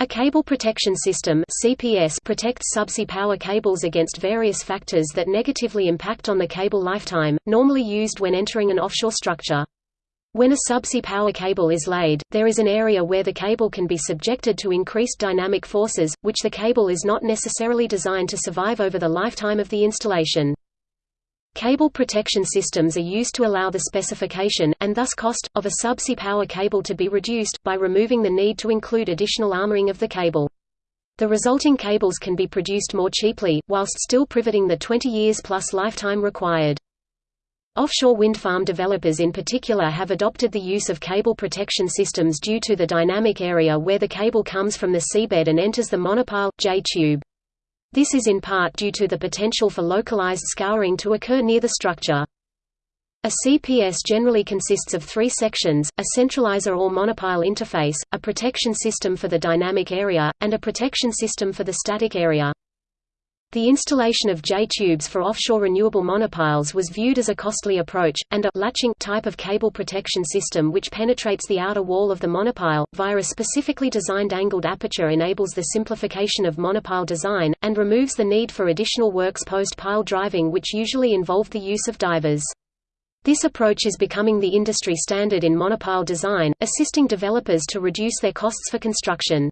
A cable protection system CPS protects subsea power cables against various factors that negatively impact on the cable lifetime, normally used when entering an offshore structure. When a subsea power cable is laid, there is an area where the cable can be subjected to increased dynamic forces, which the cable is not necessarily designed to survive over the lifetime of the installation. Cable protection systems are used to allow the specification, and thus cost, of a subsea power cable to be reduced, by removing the need to include additional armoring of the cable. The resulting cables can be produced more cheaply, whilst still privating the 20 years plus lifetime required. Offshore wind farm developers in particular have adopted the use of cable protection systems due to the dynamic area where the cable comes from the seabed and enters the monopile, J-tube. This is in part due to the potential for localized scouring to occur near the structure. A CPS generally consists of three sections, a centralizer or monopile interface, a protection system for the dynamic area, and a protection system for the static area. The installation of J-tubes for offshore renewable monopiles was viewed as a costly approach, and a latching type of cable protection system which penetrates the outer wall of the monopile, via a specifically designed angled aperture enables the simplification of monopile design, and removes the need for additional works post-pile driving which usually involved the use of divers. This approach is becoming the industry standard in monopile design, assisting developers to reduce their costs for construction.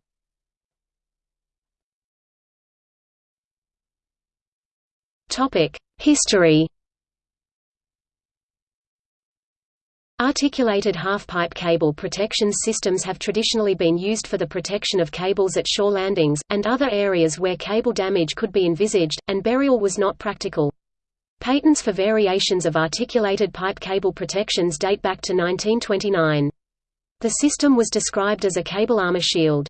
History Articulated half-pipe cable protection systems have traditionally been used for the protection of cables at shore landings, and other areas where cable damage could be envisaged, and burial was not practical. Patents for variations of articulated pipe cable protections date back to 1929. The system was described as a cable armor shield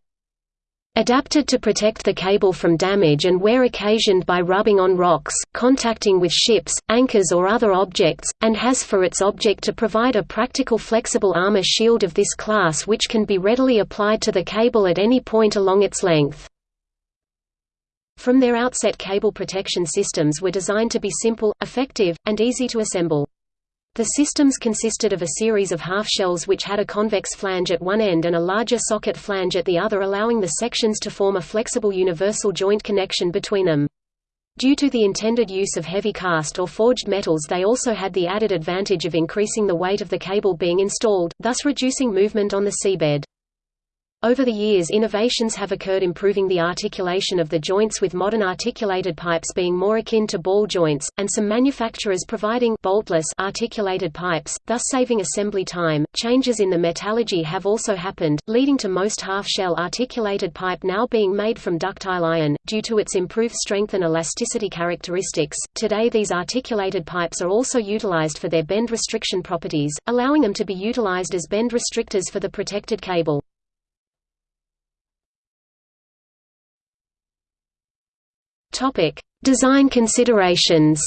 adapted to protect the cable from damage and wear occasioned by rubbing on rocks, contacting with ships, anchors or other objects, and has for its object to provide a practical flexible armor shield of this class which can be readily applied to the cable at any point along its length. From their outset cable protection systems were designed to be simple, effective, and easy to assemble. The systems consisted of a series of half-shells which had a convex flange at one end and a larger socket flange at the other allowing the sections to form a flexible universal joint connection between them. Due to the intended use of heavy cast or forged metals they also had the added advantage of increasing the weight of the cable being installed, thus reducing movement on the seabed. Over the years innovations have occurred improving the articulation of the joints with modern articulated pipes being more akin to ball joints, and some manufacturers providing boltless articulated pipes, thus saving assembly time. Changes in the metallurgy have also happened, leading to most half-shell articulated pipe now being made from ductile iron, due to its improved strength and elasticity characteristics. Today these articulated pipes are also utilized for their bend restriction properties, allowing them to be utilized as bend restrictors for the protected cable. Topic: Design considerations.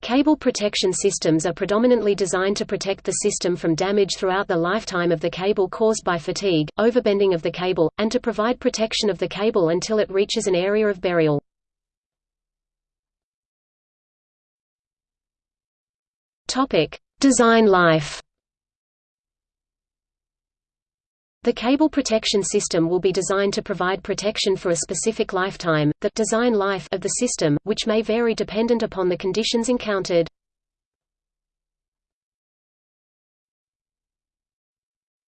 Cable protection systems are predominantly designed to protect the system from damage throughout the lifetime of the cable caused by fatigue, overbending of the cable, and to provide protection of the cable until it reaches an area of burial. Design life The cable protection system will be designed to provide protection for a specific lifetime, the design life of the system, which may vary dependent upon the conditions encountered.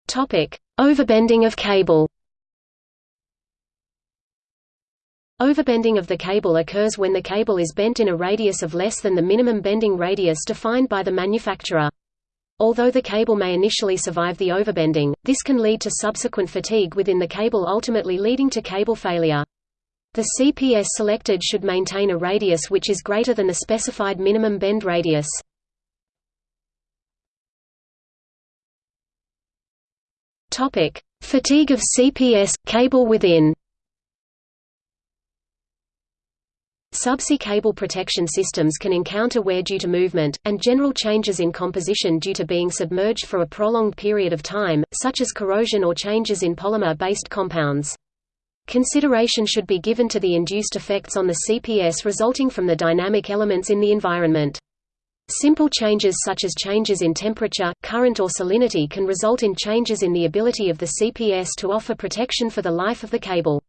Topic: Overbending of cable. Overbending of the cable occurs when the cable is bent in a radius of less than the minimum bending radius defined by the manufacturer. Although the cable may initially survive the overbending, this can lead to subsequent fatigue within the cable ultimately leading to cable failure. The CPS selected should maintain a radius which is greater than the specified minimum bend radius. Fatigue of CPS – cable within Subsea cable protection systems can encounter wear due to movement, and general changes in composition due to being submerged for a prolonged period of time, such as corrosion or changes in polymer-based compounds. Consideration should be given to the induced effects on the CPS resulting from the dynamic elements in the environment. Simple changes such as changes in temperature, current or salinity can result in changes in the ability of the CPS to offer protection for the life of the cable.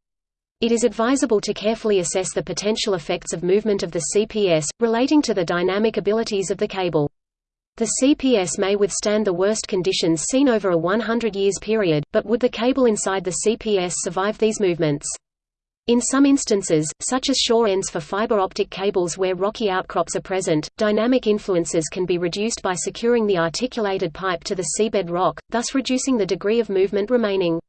It is advisable to carefully assess the potential effects of movement of the CPS, relating to the dynamic abilities of the cable. The CPS may withstand the worst conditions seen over a 100 years period, but would the cable inside the CPS survive these movements? In some instances, such as shore ends for fiber optic cables where rocky outcrops are present, dynamic influences can be reduced by securing the articulated pipe to the seabed rock, thus reducing the degree of movement remaining.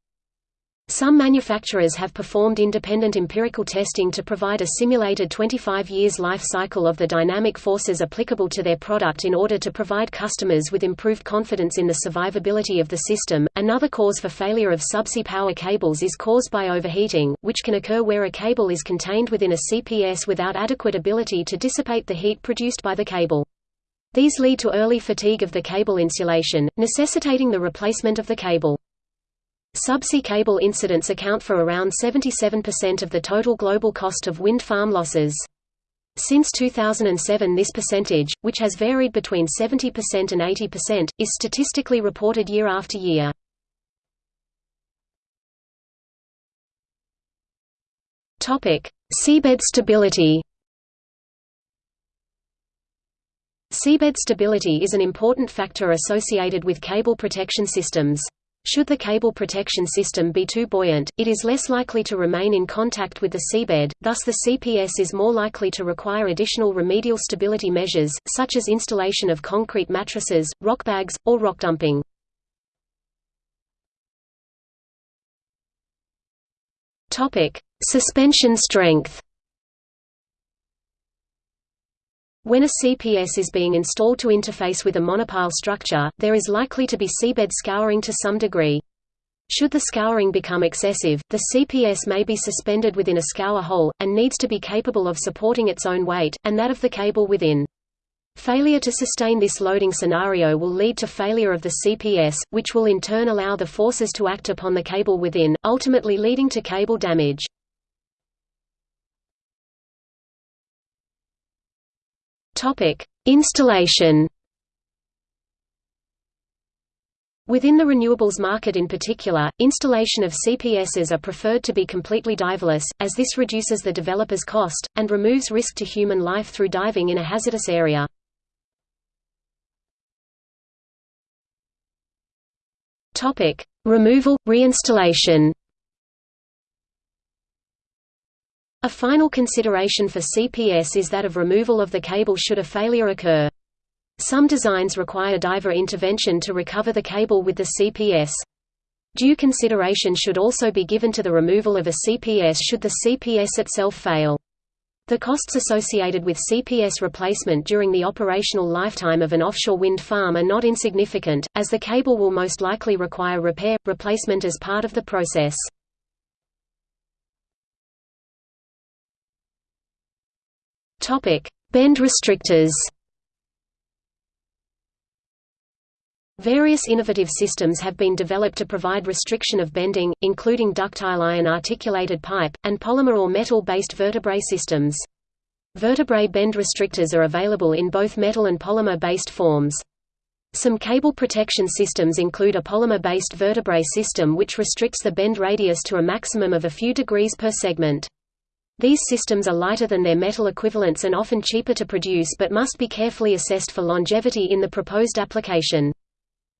Some manufacturers have performed independent empirical testing to provide a simulated 25 years life cycle of the dynamic forces applicable to their product in order to provide customers with improved confidence in the survivability of the system. Another cause for failure of subsea power cables is caused by overheating, which can occur where a cable is contained within a CPS without adequate ability to dissipate the heat produced by the cable. These lead to early fatigue of the cable insulation, necessitating the replacement of the cable. Subsea cable incidents account for around 77% of the total global cost of wind farm losses. Since 2007 this percentage, which has varied between 70% and 80%, is statistically reported year after year. Seabed stability Seabed stability is an important factor associated with cable protection systems. Should the cable protection system be too buoyant, it is less likely to remain in contact with the seabed, thus the CPS is more likely to require additional remedial stability measures, such as installation of concrete mattresses, rock bags, or rock dumping. Suspension strength When a CPS is being installed to interface with a monopile structure, there is likely to be seabed scouring to some degree. Should the scouring become excessive, the CPS may be suspended within a scour hole, and needs to be capable of supporting its own weight, and that of the cable within. Failure to sustain this loading scenario will lead to failure of the CPS, which will in turn allow the forces to act upon the cable within, ultimately leading to cable damage. Topic: Installation. Within the renewables market in particular, installation of CPSs are preferred to be completely diverless, as this reduces the developer's cost, and removes risk to human life through diving in a hazardous area. Removal, reinstallation A final consideration for CPS is that of removal of the cable should a failure occur. Some designs require diver intervention to recover the cable with the CPS. Due consideration should also be given to the removal of a CPS should the CPS itself fail. The costs associated with CPS replacement during the operational lifetime of an offshore wind farm are not insignificant, as the cable will most likely require repair, replacement as part of the process. Topic: Bend restrictors. Various innovative systems have been developed to provide restriction of bending, including ductile iron articulated pipe, and polymer or metal-based vertebrae systems. Vertebrae bend restrictors are available in both metal and polymer-based forms. Some cable protection systems include a polymer-based vertebrae system which restricts the bend radius to a maximum of a few degrees per segment. These systems are lighter than their metal equivalents and often cheaper to produce but must be carefully assessed for longevity in the proposed application.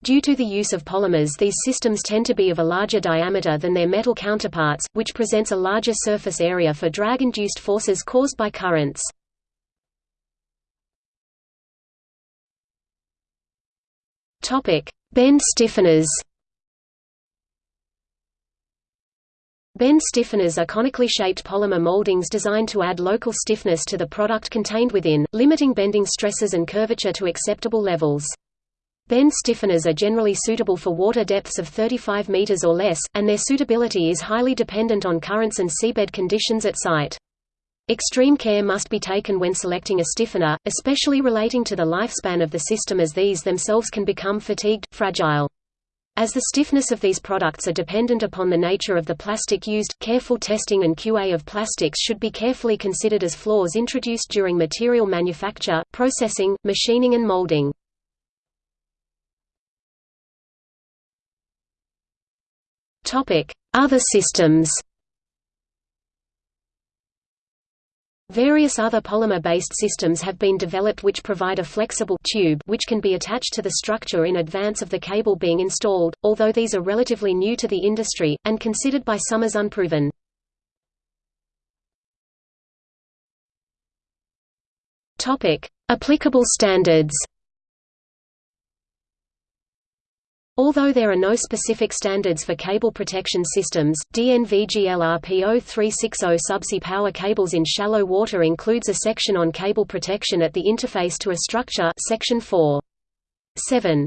Due to the use of polymers these systems tend to be of a larger diameter than their metal counterparts, which presents a larger surface area for drag-induced forces caused by currents. Bend stiffeners Bend stiffeners are conically shaped polymer moldings designed to add local stiffness to the product contained within, limiting bending stresses and curvature to acceptable levels. Bend stiffeners are generally suitable for water depths of 35 meters or less, and their suitability is highly dependent on currents and seabed conditions at site. Extreme care must be taken when selecting a stiffener, especially relating to the lifespan of the system as these themselves can become fatigued, fragile. As the stiffness of these products are dependent upon the nature of the plastic used, careful testing and QA of plastics should be carefully considered as flaws introduced during material manufacture, processing, machining and molding. Other systems Various other polymer-based systems have been developed which provide a flexible tube which can be attached to the structure in advance of the cable being installed, although these are relatively new to the industry, and considered by some as unproven. Applicable standards Although there are no specific standards for cable protection systems, DNV-GLRP 0360 subsea power cables in shallow water includes a section on cable protection at the interface to a structure section 4. 7.